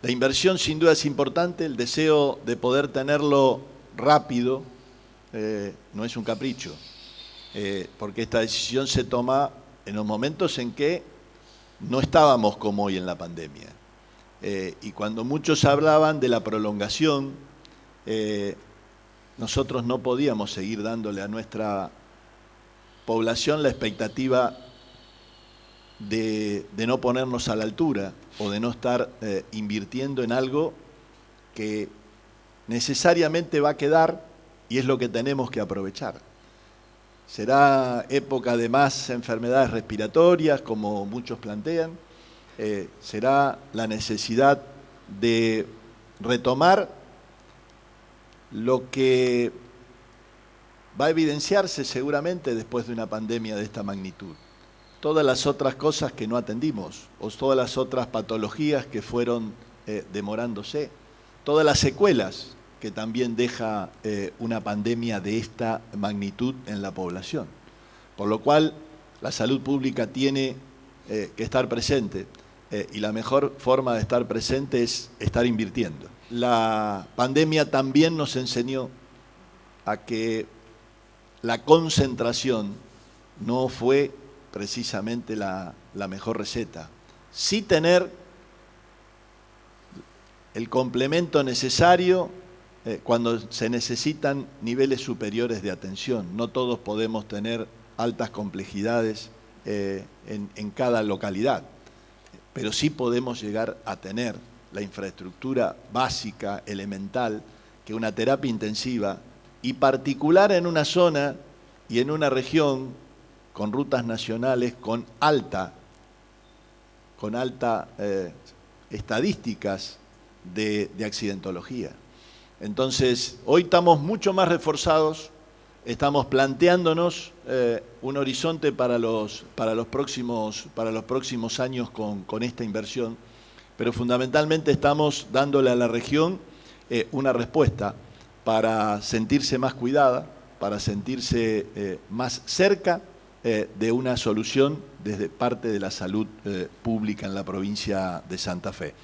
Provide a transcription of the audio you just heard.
La inversión sin duda es importante, el deseo de poder tenerlo rápido eh, no es un capricho, eh, porque esta decisión se toma en los momentos en que no estábamos como hoy en la pandemia. Eh, y cuando muchos hablaban de la prolongación, nosotros no podíamos seguir dándole a nuestra población la expectativa de, no ponernos a la altura o de no estar eh, invirtiendo en algo que necesariamente va a quedar y es lo que tenemos que aprovechar. Será época de más enfermedades respiratorias, como muchos plantean, eh, será la necesidad de retomar lo que va a evidenciarse seguramente después de una pandemia de esta magnitud todas las otras cosas que no atendimos, o todas las otras patologías que fueron eh, demorándose, todas las secuelas que también deja eh, una pandemia de esta magnitud en la población. Por lo cual, la salud pública tiene eh, que estar presente y la mejor forma de estar presente es estar invirtiendo. La pandemia también nos enseñó a que la concentración no fue precisamente la, mejor receta. Sí tener el complemento necesario eh, cuando se necesitan niveles superiores de atención. No todos podemos tener altas complejidades eh, en, en cada localidad, pero sí podemos llegar a tener la infraestructura básica, elemental, que una terapia intensiva, y particular en una zona y en una región con rutas nacionales con alta, con alta eh, estadísticas de, accidentología. Entonces, hoy estamos mucho más reforzados, estamos planteándonos eh, un horizonte para los, para los, próximos, para los próximos años con, esta inversión, pero fundamentalmente estamos dándole a la región eh, una respuesta para sentirse más cuidada, para sentirse más cerca eh, de una solución desde parte de la salud eh, pública en la provincia de Santa Fe.